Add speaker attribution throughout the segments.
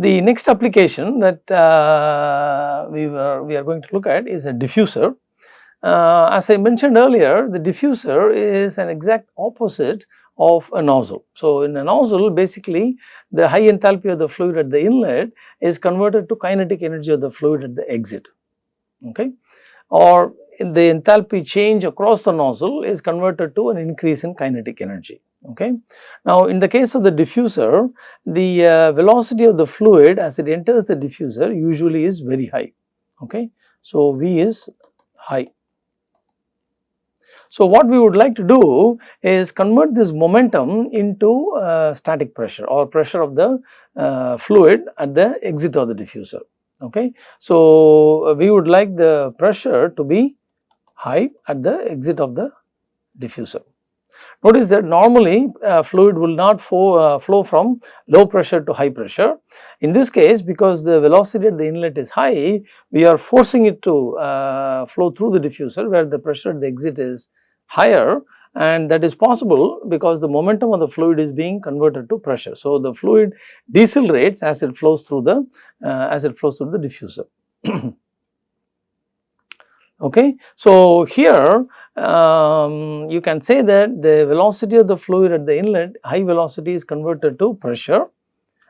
Speaker 1: The next application that uh, we, were, we are going to look at is a diffuser. Uh, as I mentioned earlier, the diffuser is an exact opposite of a nozzle. So, in a nozzle basically the high enthalpy of the fluid at the inlet is converted to kinetic energy of the fluid at the exit okay or the enthalpy change across the nozzle is converted to an increase in kinetic energy okay. Now in the case of the diffuser the uh, velocity of the fluid as it enters the diffuser usually is very high okay. So V is high so, what we would like to do is convert this momentum into uh, static pressure or pressure of the uh, fluid at the exit of the diffuser. Okay. So, we would like the pressure to be high at the exit of the diffuser. Notice that normally uh, fluid will not flow, uh, flow from low pressure to high pressure. In this case because the velocity at the inlet is high, we are forcing it to uh, flow through the diffuser where the pressure at the exit is higher and that is possible because the momentum of the fluid is being converted to pressure. So, the fluid decelerates as it flows through the uh, as it flows through the diffuser. okay. So, here um, you can say that the velocity of the fluid at the inlet high velocity is converted to pressure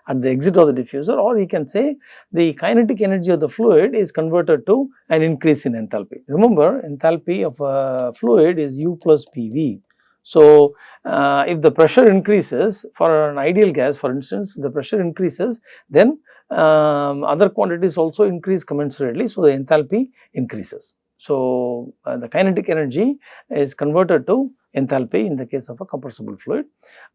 Speaker 1: at the exit of the diffuser or you can say the kinetic energy of the fluid is converted to an increase in enthalpy. Remember enthalpy of a fluid is U plus PV. So, uh, if the pressure increases for an ideal gas for instance, if the pressure increases then um, other quantities also increase commensurately. So, the enthalpy increases. So, uh, the kinetic energy is converted to enthalpy in the case of a compressible fluid.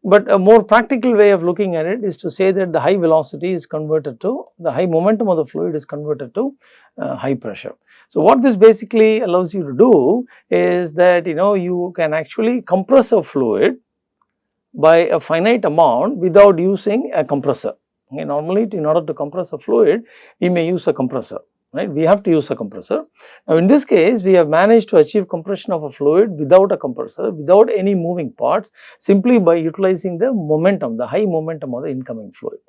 Speaker 1: But a more practical way of looking at it is to say that the high velocity is converted to the high momentum of the fluid is converted to uh, high pressure. So, what this basically allows you to do is that you know you can actually compress a fluid by a finite amount without using a compressor. Okay, normally in order to compress a fluid we may use a compressor right we have to use a compressor. Now in this case we have managed to achieve compression of a fluid without a compressor without any moving parts simply by utilizing the momentum the high momentum of the incoming fluid.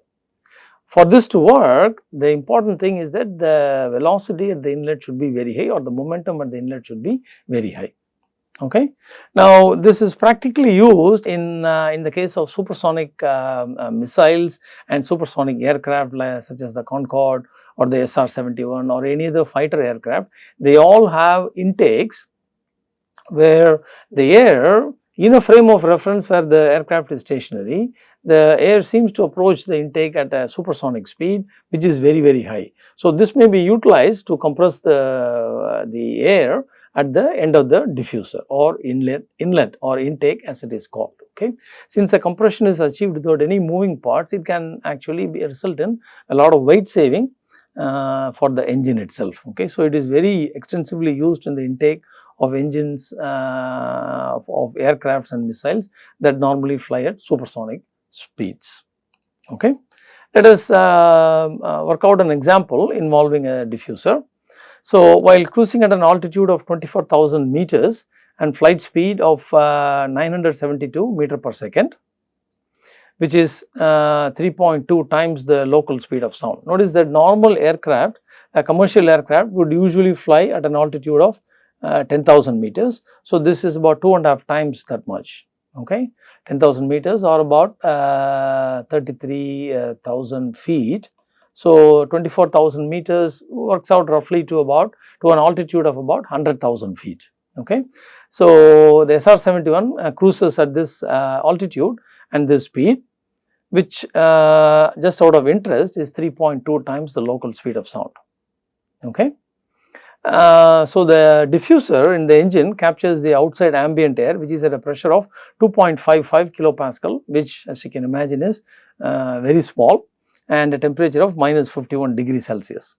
Speaker 1: For this to work the important thing is that the velocity at the inlet should be very high or the momentum at the inlet should be very high okay. Now this is practically used in, uh, in the case of supersonic uh, uh, missiles and supersonic aircraft like, such as the Concorde or the SR-71 or any other fighter aircraft. They all have intakes where the air in a frame of reference where the aircraft is stationary, the air seems to approach the intake at a supersonic speed which is very very high. So, this may be utilized to compress the, uh, the air at the end of the diffuser or inlet, inlet or intake as it is called. Okay. Since the compression is achieved without any moving parts, it can actually be result in a lot of weight saving uh, for the engine itself. Okay. So, it is very extensively used in the intake of engines uh, of, of aircrafts and missiles that normally fly at supersonic speeds. Okay. Let us uh, uh work out an example involving a diffuser. So, while cruising at an altitude of 24,000 meters and flight speed of uh, 972 meter per second, which is uh, 3.2 times the local speed of sound. Notice that normal aircraft, a commercial aircraft would usually fly at an altitude of uh, 10,000 meters. So, this is about two and a half times that much, okay. 10,000 meters or about uh, 33,000 feet so, 24,000 meters works out roughly to about to an altitude of about 100,000 feet. Okay. So, the SR-71 uh, cruises at this uh, altitude and this speed which uh, just out of interest is 3.2 times the local speed of sound. Okay. Uh, so, the diffuser in the engine captures the outside ambient air which is at a pressure of 2.55 kilopascal which as you can imagine is uh, very small and a temperature of minus 51 degrees Celsius.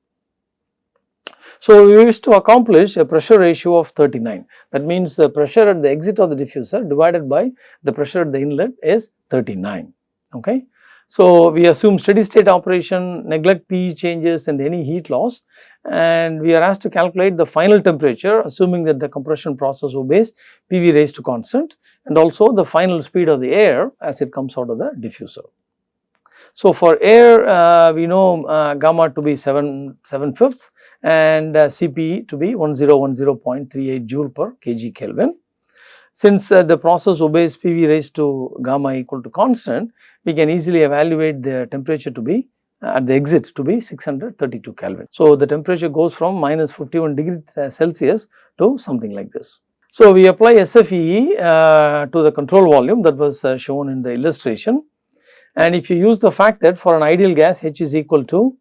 Speaker 1: So, we wish to accomplish a pressure ratio of 39 that means the pressure at the exit of the diffuser divided by the pressure at the inlet is 39. Okay. So, we assume steady state operation, neglect PE changes and any heat loss and we are asked to calculate the final temperature assuming that the compression process obeys PV raised to constant and also the final speed of the air as it comes out of the diffuser. So, for air uh, we know uh, gamma to be 7, 7 fifths and uh, Cp to be 1010.38 joule per kg Kelvin. Since uh, the process obeys PV raised to gamma equal to constant, we can easily evaluate the temperature to be uh, at the exit to be 632 Kelvin. So, the temperature goes from minus 51 degrees uh, Celsius to something like this. So, we apply SFEE to the control volume that was shown in the illustration and if you use the fact that for an ideal gas H is equal to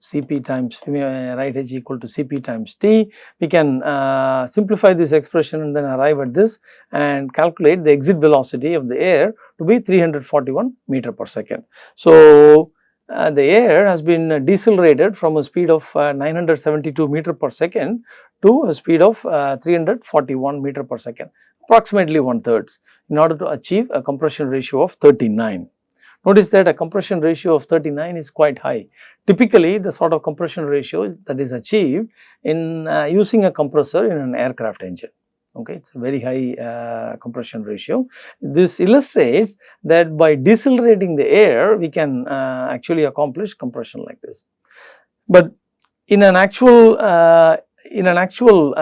Speaker 1: Cp times right H equal to Cp times T, we can uh, simplify this expression and then arrive at this and calculate the exit velocity of the air to be 341 meter per second. So, uh, the air has been decelerated from a speed of uh, 972 meter per second to a speed of uh, 341 meter per second approximately one thirds in order to achieve a compression ratio of 39. Notice that a compression ratio of 39 is quite high. Typically, the sort of compression ratio that is achieved in uh, using a compressor in an aircraft engine. Okay, it is a very high uh, compression ratio. This illustrates that by decelerating the air, we can uh, actually accomplish compression like this. But in an actual uh, in an actual uh,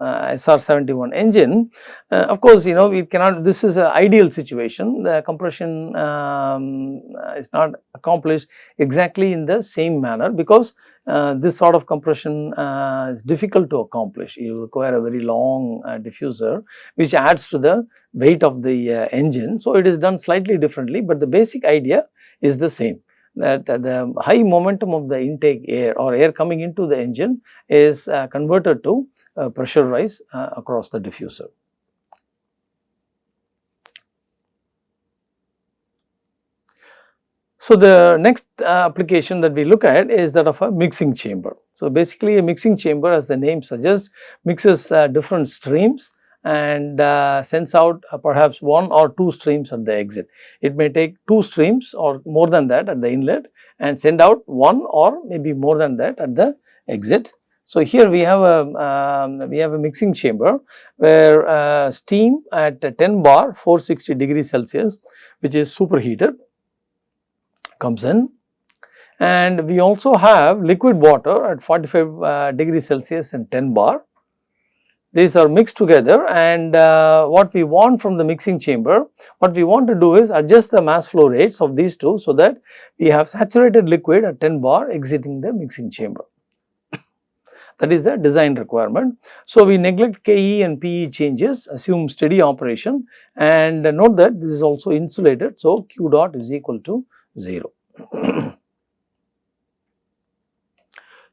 Speaker 1: uh, SR71 engine, uh, of course, you know we cannot this is an ideal situation the compression um, is not accomplished exactly in the same manner because uh, this sort of compression uh, is difficult to accomplish. You require a very long uh, diffuser which adds to the weight of the engine. So, it is done slightly differently, but the basic idea is the same that the high momentum of the intake air or air coming into the engine is uh, converted to uh, pressure rise uh, across the diffuser. So, the next uh, application that we look at is that of a mixing chamber. So, basically a mixing chamber as the name suggests mixes uh, different streams and uh, sends out uh, perhaps one or two streams at the exit. It may take two streams or more than that at the inlet and send out one or maybe more than that at the exit. So, here we have a um, we have a mixing chamber where uh, steam at 10 bar 460 degrees Celsius which is superheated comes in and we also have liquid water at 45 uh, degrees Celsius and 10 bar these are mixed together and uh, what we want from the mixing chamber, what we want to do is adjust the mass flow rates of these two so that we have saturated liquid at 10 bar exiting the mixing chamber. that is the design requirement. So, we neglect KE and PE changes, assume steady operation and note that this is also insulated. So, Q dot is equal to 0.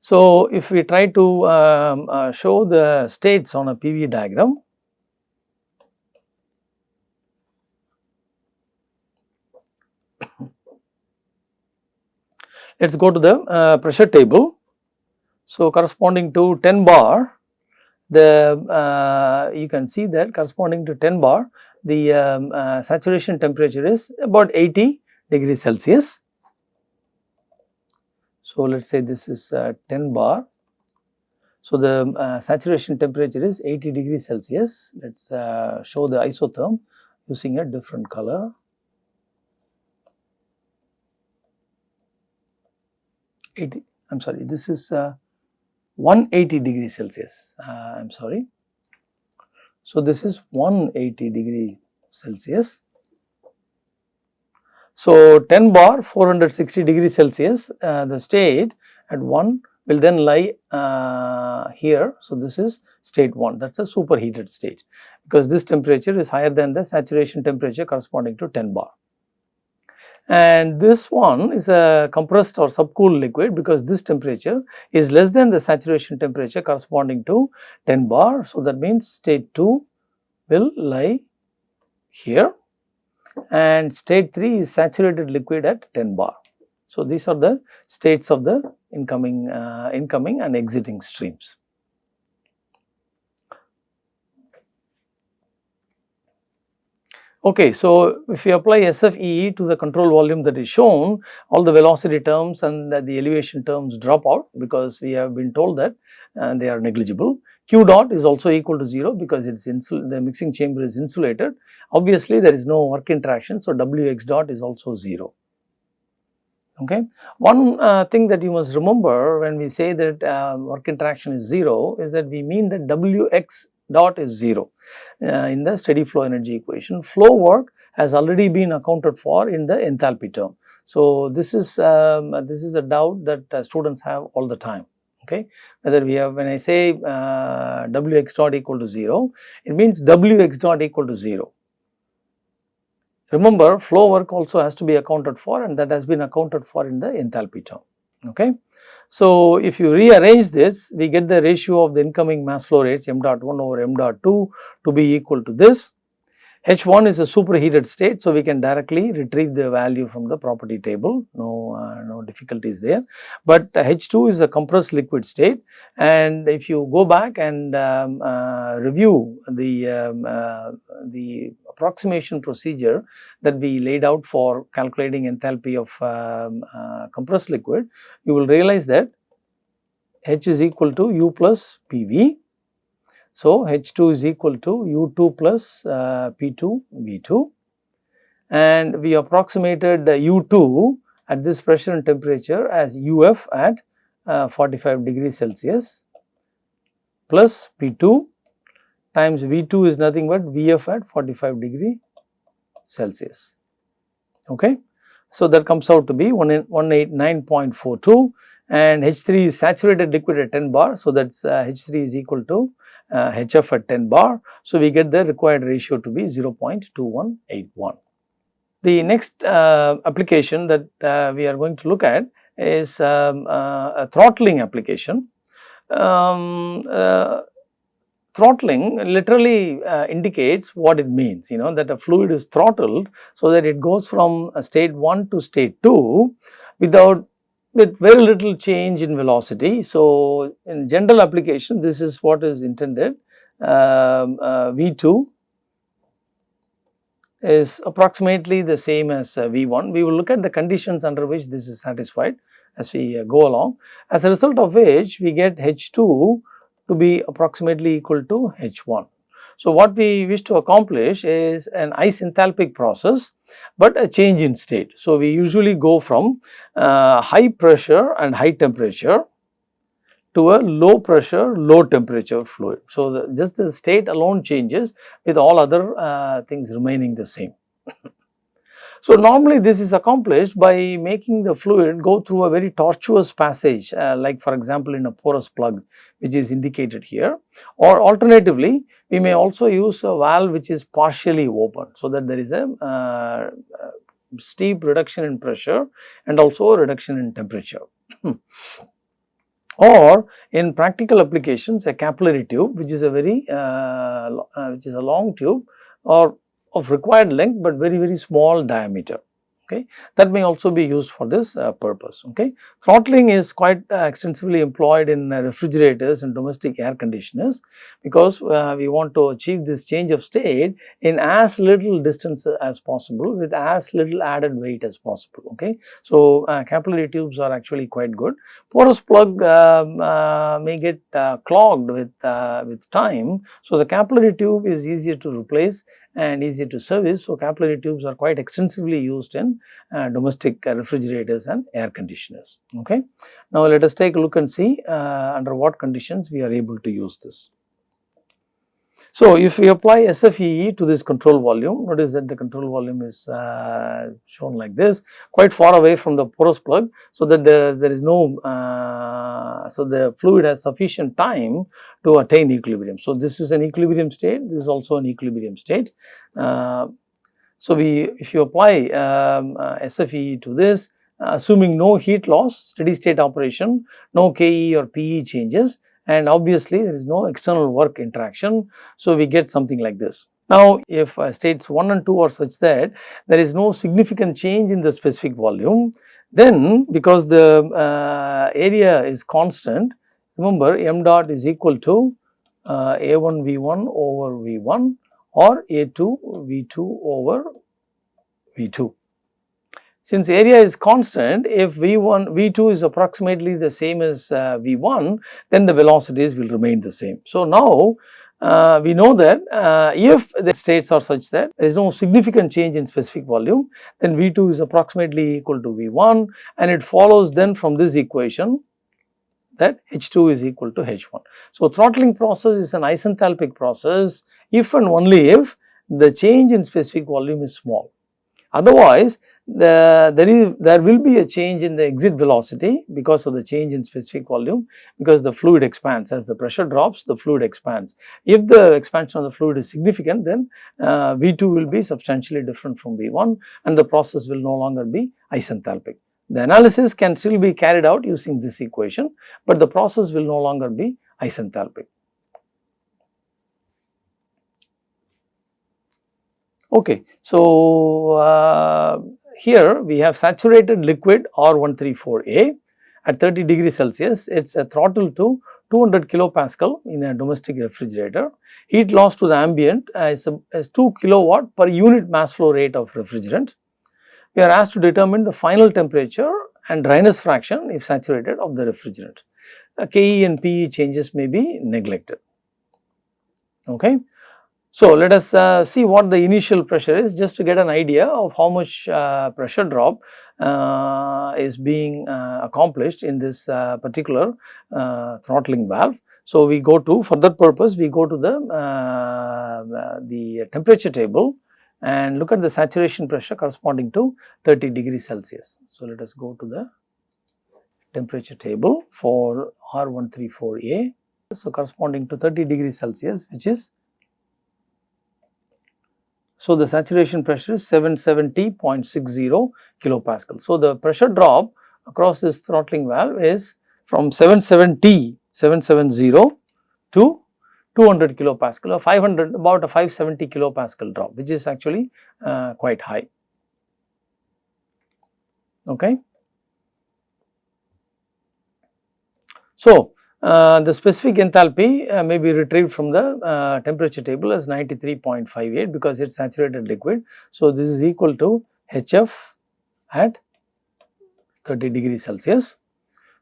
Speaker 1: So, if we try to um, uh, show the states on a PV diagram, let us go to the uh, pressure table. So, corresponding to 10 bar, the uh, you can see that corresponding to 10 bar, the um, uh, saturation temperature is about 80 degrees Celsius so, let us say this is uh, 10 bar. So, the uh, saturation temperature is 80 degrees Celsius. Let us uh, show the isotherm using a different color. 80, I am sorry, this is uh, 180 degrees Celsius, uh, I am sorry. So, this is 180 degree Celsius so, 10 bar 460 degree Celsius uh, the state at 1 will then lie uh, here. So, this is state 1 that is a superheated state because this temperature is higher than the saturation temperature corresponding to 10 bar. And this one is a compressed or subcooled liquid because this temperature is less than the saturation temperature corresponding to 10 bar. So, that means state 2 will lie here and state 3 is saturated liquid at 10 bar. So, these are the states of the incoming, uh, incoming and exiting streams. Okay, so if you apply SFEE to the control volume that is shown, all the velocity terms and the elevation terms drop out because we have been told that uh, they are negligible. Q dot is also equal to 0 because it's the mixing chamber is insulated. Obviously, there is no work interaction. So, W x dot is also 0. Okay. One uh, thing that you must remember when we say that uh, work interaction is 0 is that we mean that W x dot is 0 uh, in the steady flow energy equation. Flow work has already been accounted for in the enthalpy term. So, this is um, this is a doubt that uh, students have all the time okay whether we have when I say uh, W x dot equal to 0 it means W x dot equal to 0. Remember flow work also has to be accounted for and that has been accounted for in the enthalpy term okay. So, if you rearrange this we get the ratio of the incoming mass flow rates m dot 1 over m dot 2 to be equal to this H1 is a superheated state, so we can directly retrieve the value from the property table, no, uh, no difficulties there. But H2 is a compressed liquid state and if you go back and um, uh, review the, um, uh, the approximation procedure that we laid out for calculating enthalpy of um, uh, compressed liquid, you will realize that H is equal to U plus PV so, H2 is equal to U2 plus uh, P2 V2 and we approximated U2 at this pressure and temperature as UF at uh, 45 degrees Celsius plus P2 times V2 is nothing but Vf at 45 degree Celsius. Okay. So, that comes out to be 189.42 and H3 is saturated liquid at 10 bar. So, that is uh, H3 is equal to uh, HF at 10 bar. So, we get the required ratio to be 0.2181. The next uh, application that uh, we are going to look at is um, uh, a throttling application. Um, uh, throttling literally uh, indicates what it means, you know that a fluid is throttled so that it goes from state 1 to state 2 without with very little change in velocity. So, in general application this is what is intended um, uh, V2 is approximately the same as uh, V1. We will look at the conditions under which this is satisfied as we uh, go along. As a result of which we get H2 to be approximately equal to H1. So, what we wish to accomplish is an isenthalpic process, but a change in state. So, we usually go from uh, high pressure and high temperature to a low pressure, low temperature fluid. So, the, just the state alone changes with all other uh, things remaining the same. So, normally this is accomplished by making the fluid go through a very tortuous passage uh, like for example, in a porous plug which is indicated here or alternatively we may also use a valve which is partially open so that there is a uh, steep reduction in pressure and also a reduction in temperature. or in practical applications a capillary tube which is a very uh, uh, which is a long tube or of required length but very very small diameter. Okay? That may also be used for this uh, purpose. Okay? Throttling is quite uh, extensively employed in uh, refrigerators and domestic air conditioners because uh, we want to achieve this change of state in as little distance as possible with as little added weight as possible. Okay? So uh, capillary tubes are actually quite good. Porous plug um, uh, may get clogged with with time so the capillary tube is easier to replace and easy to service. So, capillary tubes are quite extensively used in uh, domestic uh, refrigerators and air conditioners. Okay. Now, let us take a look and see uh, under what conditions we are able to use this. So, if we apply SFEE to this control volume, notice that the control volume is uh, shown like this, quite far away from the porous plug, so that there, there is no, uh, so the fluid has sufficient time to attain equilibrium. So, this is an equilibrium state, this is also an equilibrium state. Uh, so, we if you apply um, uh, SFEE to this, assuming no heat loss, steady state operation, no KE or PE changes, and obviously there is no external work interaction. So, we get something like this. Now, if uh, states 1 and 2 are such that there is no significant change in the specific volume, then because the uh, area is constant, remember m dot is equal to uh, A1 V1 over V1 or A2 V2 over V2. Since area is constant if V1, V2 is approximately the same as uh, V1 then the velocities will remain the same. So, now uh, we know that uh, if the states are such that there is no significant change in specific volume then V2 is approximately equal to V1 and it follows then from this equation that H2 is equal to H1. So, throttling process is an isenthalpic process if and only if the change in specific volume is small. Otherwise, the, there is there will be a change in the exit velocity because of the change in specific volume because the fluid expands as the pressure drops the fluid expands. If the expansion of the fluid is significant then uh, V2 will be substantially different from V1 and the process will no longer be isenthalpic. The analysis can still be carried out using this equation, but the process will no longer be isenthalpic. Okay, so uh, here we have saturated liquid R134A at 30 degrees Celsius, it is a throttle to 200 kilopascal in a domestic refrigerator. Heat loss to the ambient is, a, is 2 kilowatt per unit mass flow rate of refrigerant. We are asked to determine the final temperature and dryness fraction if saturated of the refrigerant. Uh, Ke and Pe changes may be neglected. Okay. So, let us uh, see what the initial pressure is just to get an idea of how much uh, pressure drop uh, is being uh, accomplished in this uh, particular uh, throttling valve. So, we go to for that purpose we go to the, the temperature table and look at the saturation pressure corresponding to 30 degrees Celsius. So, let us go to the temperature table for R134A. So, corresponding to 30 degrees Celsius which is so, the saturation pressure is 770.60 kilopascal. So, the pressure drop across this throttling valve is from 770, 770 to 200 kilopascal or 500 about a 570 kilopascal drop which is actually uh, quite high. Okay. So, the specific enthalpy uh, may be retrieved from the uh, temperature table as 93.58 because it is saturated liquid. So, this is equal to HF at 30 degrees Celsius.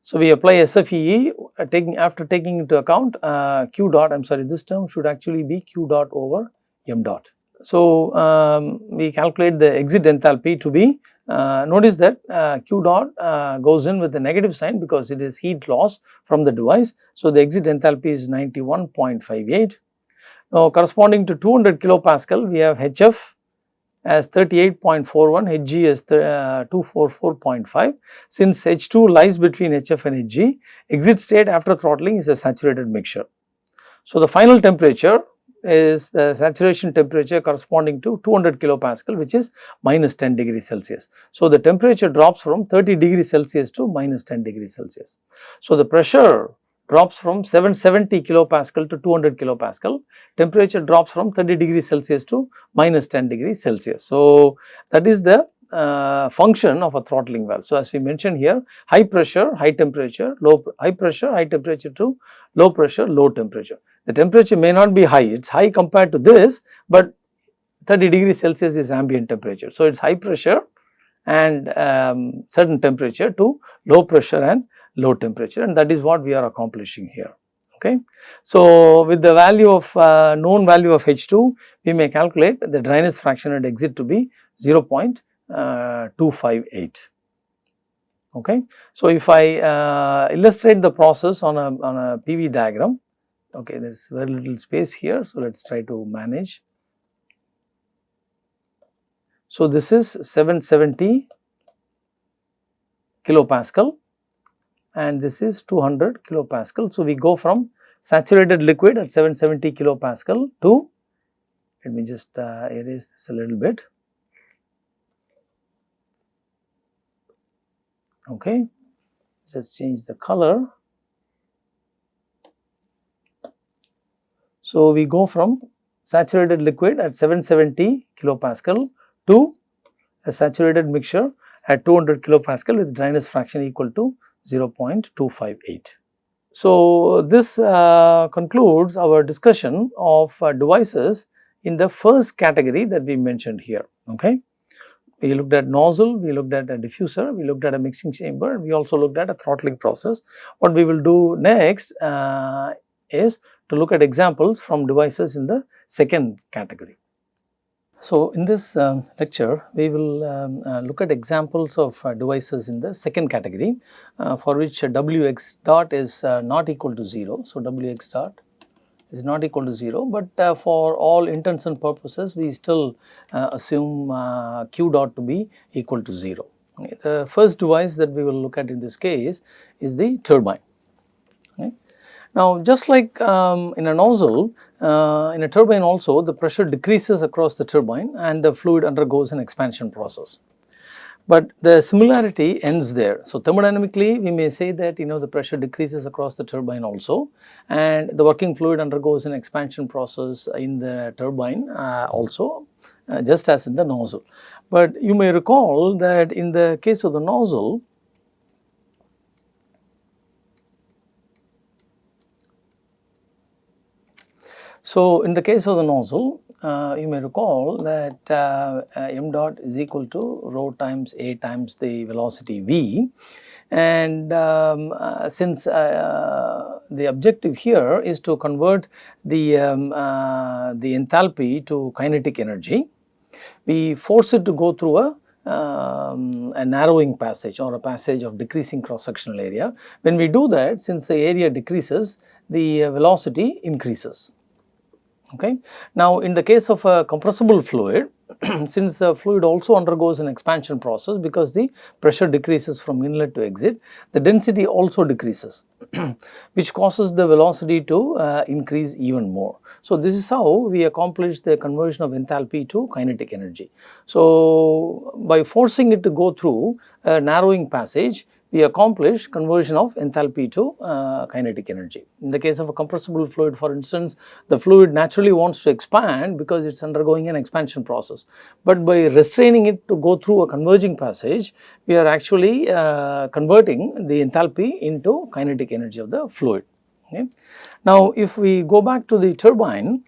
Speaker 1: So, we apply SFEE uh, taking after taking into account uh, Q dot I am sorry this term should actually be Q dot over M dot. So, um, we calculate the exit enthalpy to be uh, notice that uh, Q dot uh, goes in with a negative sign because it is heat loss from the device. So, the exit enthalpy is 91.58. Now, corresponding to 200 kilopascal we have HF as 38.41, Hg as uh, 244.5. Since H2 lies between HF and Hg, exit state after throttling is a saturated mixture. So, the final temperature is the saturation temperature corresponding to 200 kilopascal which is minus 10 degree Celsius. So, the temperature drops from 30 degree Celsius to minus 10 degree Celsius. So, the pressure drops from 770 kilopascal to 200 kilopascal, temperature drops from 30 degree Celsius to minus 10 degree Celsius. So, that is the uh, function of a throttling valve. So, as we mentioned here high pressure, high temperature, low high pressure, high temperature to low pressure, low temperature. The temperature may not be high, it is high compared to this, but 30 degrees Celsius is ambient temperature. So, it is high pressure and um, certain temperature to low pressure and low temperature and that is what we are accomplishing here. Okay. So, with the value of uh, known value of H2, we may calculate the dryness fraction at exit to be 0 uh, 258. Okay. So, if I uh, illustrate the process on a, on a PV diagram, okay, there is very little space here. So, let us try to manage. So, this is 770 kilopascal and this is 200 kilopascal. So, we go from saturated liquid at 770 kilopascal to let me just uh, erase this a little bit okay. Just change the color. So we go from saturated liquid at 770 kilopascal to a saturated mixture at 200 kilopascal with dryness fraction equal to 0.258 so this uh, concludes our discussion of uh, devices in the first category that we mentioned here. Okay we looked at nozzle, we looked at a diffuser, we looked at a mixing chamber, we also looked at a throttling process. What we will do next uh, is to look at examples from devices in the second category. So, in this um, lecture, we will um, uh, look at examples of uh, devices in the second category uh, for which Wx dot is uh, not equal to 0. So, Wx dot is not equal to 0, but uh, for all intents and purposes we still uh, assume uh, q dot to be equal to 0. Okay. The first device that we will look at in this case is the turbine. Okay. Now, just like um, in a nozzle, uh, in a turbine also the pressure decreases across the turbine and the fluid undergoes an expansion process but the similarity ends there. So, thermodynamically we may say that you know the pressure decreases across the turbine also and the working fluid undergoes an expansion process in the turbine uh, also uh, just as in the nozzle. But you may recall that in the case of the nozzle So, in the case of the nozzle uh, you may recall that uh, uh, m dot is equal to rho times a times the velocity v and um, uh, since uh, the objective here is to convert the, um, uh, the enthalpy to kinetic energy, we force it to go through a um, a narrowing passage or a passage of decreasing cross sectional area. When we do that since the area decreases the velocity increases. Okay. Now, in the case of a compressible fluid, since the fluid also undergoes an expansion process because the pressure decreases from inlet to exit, the density also decreases which causes the velocity to uh, increase even more. So, this is how we accomplish the conversion of enthalpy to kinetic energy. So, by forcing it to go through a narrowing passage, we accomplish conversion of enthalpy to uh, kinetic energy. In the case of a compressible fluid for instance, the fluid naturally wants to expand because it is undergoing an expansion process. But by restraining it to go through a converging passage, we are actually uh, converting the enthalpy into kinetic energy of the fluid. Okay. Now, if we go back to the turbine,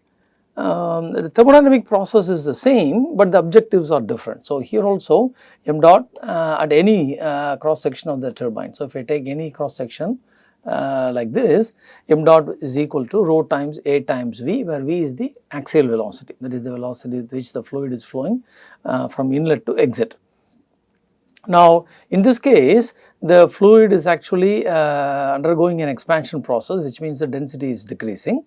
Speaker 1: um, the thermodynamic process is the same, but the objectives are different. So, here also m dot uh, at any uh, cross section of the turbine. So, if I take any cross section uh, like this, m dot is equal to rho times a times v, where v is the axial velocity, that is the velocity with which the fluid is flowing uh, from inlet to exit. Now, in this case, the fluid is actually uh, undergoing an expansion process, which means the density is decreasing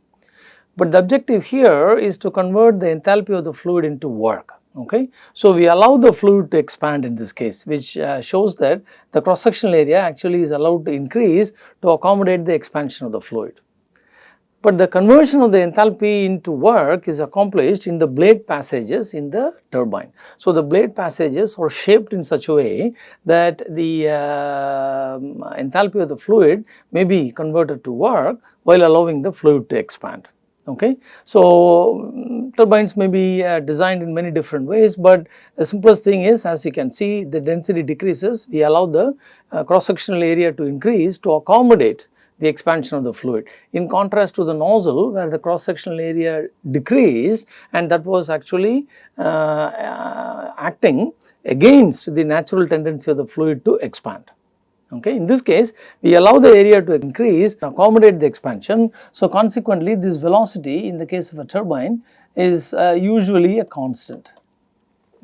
Speaker 1: but the objective here is to convert the enthalpy of the fluid into work. Okay. So, we allow the fluid to expand in this case which uh, shows that the cross sectional area actually is allowed to increase to accommodate the expansion of the fluid. But the conversion of the enthalpy into work is accomplished in the blade passages in the turbine. So, the blade passages are shaped in such a way that the uh, enthalpy of the fluid may be converted to work while allowing the fluid to expand okay. So, turbines may be uh, designed in many different ways, but the simplest thing is as you can see the density decreases, we allow the uh, cross sectional area to increase to accommodate the expansion of the fluid. In contrast to the nozzle where the cross sectional area decreased and that was actually uh, uh acting against the natural tendency of the fluid to expand. Okay. In this case, we allow the area to increase accommodate the expansion. So, consequently, this velocity in the case of a turbine is uh, usually a constant.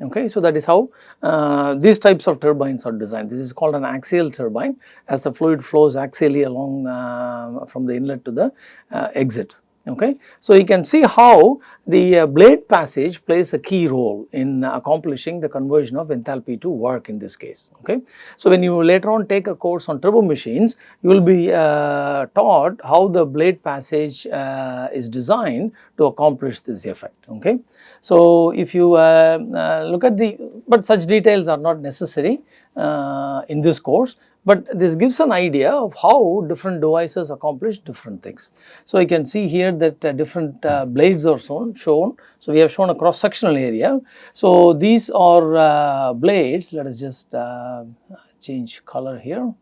Speaker 1: Okay. So, that is how uh, these types of turbines are designed. This is called an axial turbine as the fluid flows axially along uh, from the inlet to the uh, exit okay. So, you can see how the uh, blade passage plays a key role in accomplishing the conversion of enthalpy to work in this case, okay. So, when you later on take a course on turbo machines, you will be uh, taught how the blade passage uh, is designed to accomplish this effect, okay. So, if you uh, uh, look at the, but such details are not necessary uh, in this course, but this gives an idea of how different devices accomplish different things. So, you can see here that uh, different uh, blades are shown, shown. So, we have shown a cross sectional area. So, these are uh, blades, let us just uh, change color here.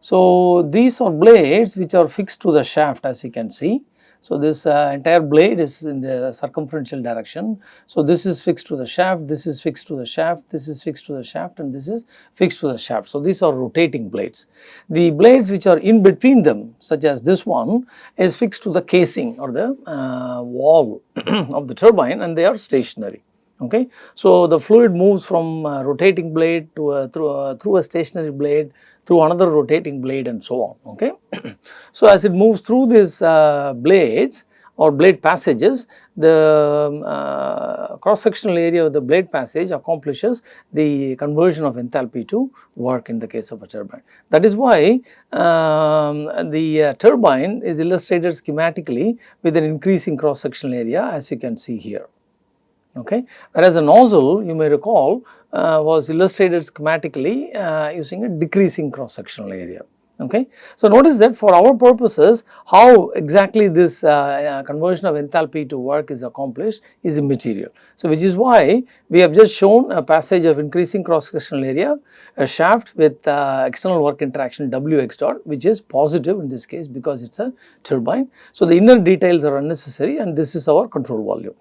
Speaker 1: So, these are blades which are fixed to the shaft as you can see. So, this uh, entire blade is in the circumferential direction. So, this is fixed to the shaft, this is fixed to the shaft, this is fixed to the shaft and this is fixed to the shaft. So, these are rotating blades. The blades which are in between them such as this one is fixed to the casing or the uh, wall of the turbine and they are stationary okay. So, the fluid moves from uh, rotating blade to a, through, a, through a stationary blade through another rotating blade and so on okay. so, as it moves through these uh, blades or blade passages the uh, cross sectional area of the blade passage accomplishes the conversion of enthalpy to work in the case of a turbine. That is why um, the uh, turbine is illustrated schematically with an increasing cross sectional area as you can see here okay. Whereas a nozzle you may recall uh, was illustrated schematically uh, using a decreasing cross sectional area. Okay. So, notice that for our purposes how exactly this uh, uh, conversion of enthalpy to work is accomplished is immaterial. So, which is why we have just shown a passage of increasing cross sectional area, a shaft with uh, external work interaction W x dot which is positive in this case because it is a turbine. So, the inner details are unnecessary and this is our control volume.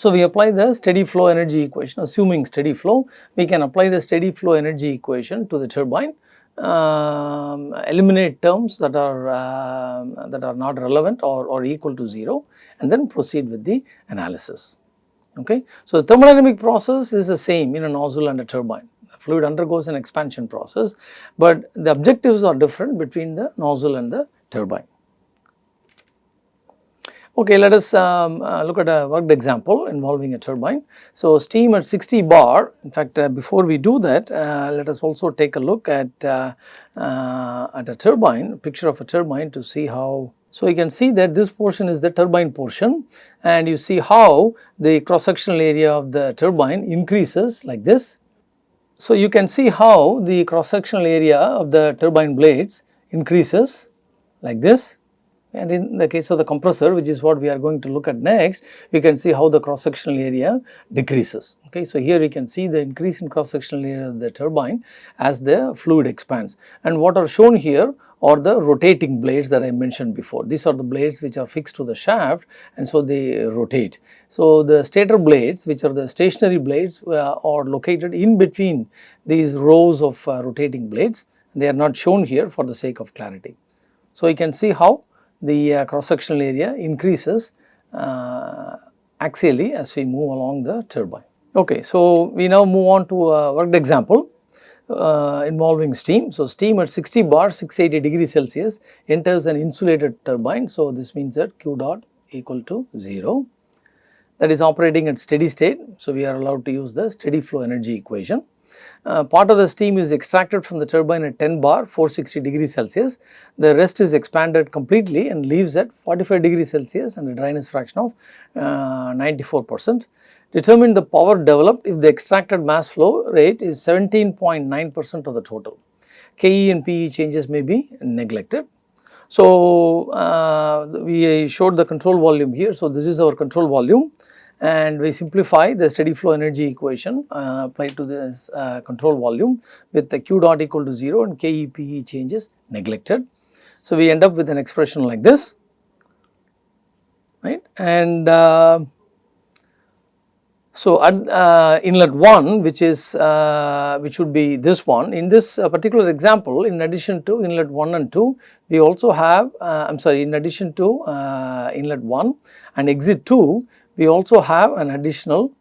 Speaker 1: So, we apply the steady flow energy equation assuming steady flow we can apply the steady flow energy equation to the turbine um, eliminate terms that are uh, that are not relevant or, or equal to 0 and then proceed with the analysis. Okay. So, the thermodynamic process is the same in a nozzle and a turbine fluid undergoes an expansion process, but the objectives are different between the nozzle and the turbine. Okay, let us um, uh, look at a worked example involving a turbine. So, steam at 60 bar, in fact, uh, before we do that, uh, let us also take a look at, uh, uh, at a turbine, picture of a turbine to see how so, you can see that this portion is the turbine portion and you see how the cross sectional area of the turbine increases like this. So, you can see how the cross sectional area of the turbine blades increases like this and in the case of the compressor which is what we are going to look at next, we can see how the cross sectional area decreases. Okay. So, here you can see the increase in cross sectional area of the turbine as the fluid expands and what are shown here are the rotating blades that I mentioned before. These are the blades which are fixed to the shaft and so they rotate. So, the stator blades which are the stationary blades uh, are located in between these rows of uh, rotating blades. They are not shown here for the sake of clarity. So, you can see how the uh, cross sectional area increases uh, axially as we move along the turbine. Okay, so we now move on to a worked example uh, involving steam. So, steam at 60 bar 680 degree Celsius enters an insulated turbine. So, this means that Q dot equal to 0 that is operating at steady state. So, we are allowed to use the steady flow energy equation. Uh, part of the steam is extracted from the turbine at 10 bar 460 degrees Celsius. The rest is expanded completely and leaves at 45 degrees Celsius and a dryness fraction of uh, 94 percent. Determine the power developed if the extracted mass flow rate is 17.9 percent of the total. KE and PE changes may be neglected. So, uh, we showed the control volume here. So, this is our control volume and we simplify the steady flow energy equation uh, applied to this uh, control volume with the q dot equal to 0 and KEPE changes neglected. So, we end up with an expression like this right and uh, so at uh, inlet 1 which is uh, which would be this one in this uh, particular example in addition to inlet 1 and 2 we also have I am sorry in addition to inlet 1 and exit 2 we also have an additional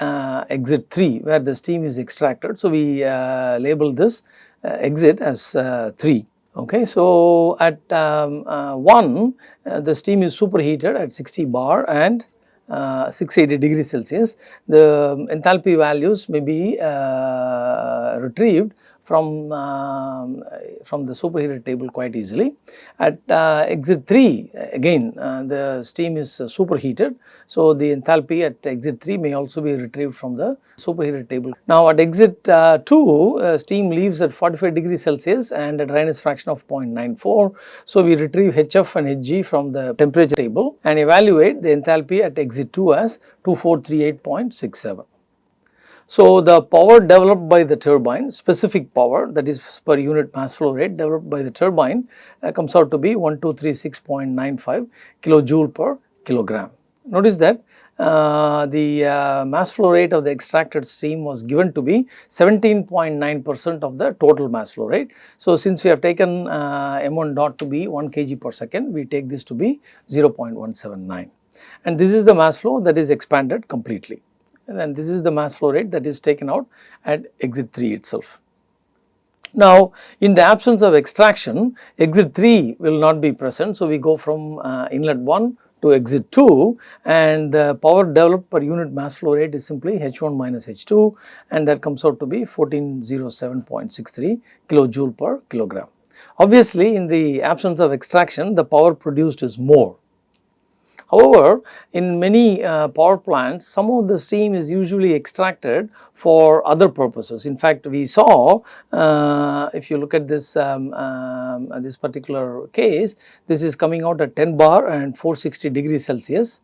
Speaker 1: uh, exit 3 where the steam is extracted. So, we uh, label this uh, exit as uh, 3. Okay. So, at um, uh, 1 uh, the steam is superheated at 60 bar and 680 degrees Celsius. The enthalpy values may be retrieved from, uh, from the superheated table quite easily. At uh, exit 3 again uh, the steam is uh, superheated. So, the enthalpy at exit 3 may also be retrieved from the superheated table. Now, at exit uh, 2 uh, steam leaves at 45 degrees Celsius and a dryness fraction of 0.94. So, we retrieve HF and Hg from the temperature table and evaluate the enthalpy at exit 2 as 2438.67. So, the power developed by the turbine specific power that is per unit mass flow rate developed by the turbine uh, comes out to be 1236.95 kilojoule per kilogram. Notice that uh, the uh, mass flow rate of the extracted steam was given to be 17.9 percent of the total mass flow rate. So, since we have taken uh, m1 dot to be 1 kg per second, we take this to be 0.179 and this is the mass flow that is expanded completely and then this is the mass flow rate that is taken out at exit 3 itself. Now, in the absence of extraction, exit 3 will not be present. So, we go from uh, inlet 1 to exit 2 and the power developed per unit mass flow rate is simply H1 minus H2 and that comes out to be 1407.63 kilojoule per kilogram. Obviously, in the absence of extraction, the power produced is more However, in many uh, power plants, some of the steam is usually extracted for other purposes. In fact, we saw uh, if you look at this um, um, this particular case, this is coming out at 10 bar and 460 degrees Celsius.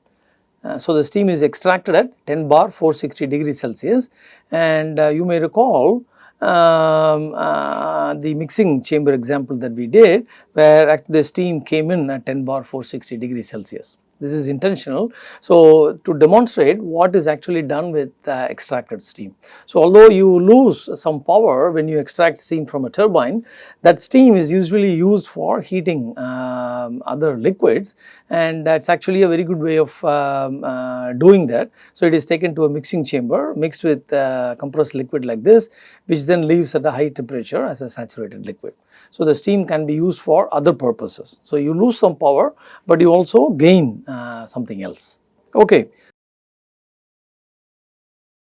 Speaker 1: Uh, so, the steam is extracted at 10 bar 460 degrees Celsius and uh, you may recall um, uh, the mixing chamber example that we did where the steam came in at 10 bar 460 degrees Celsius this is intentional. So, to demonstrate what is actually done with uh, extracted steam. So, although you lose some power when you extract steam from a turbine, that steam is usually used for heating um, other liquids and that is actually a very good way of um, uh, doing that. So, it is taken to a mixing chamber mixed with uh, compressed liquid like this which then leaves at a high temperature as a saturated liquid. So, the steam can be used for other purposes. So, you lose some power, but you also gain Uh, something else. Okay.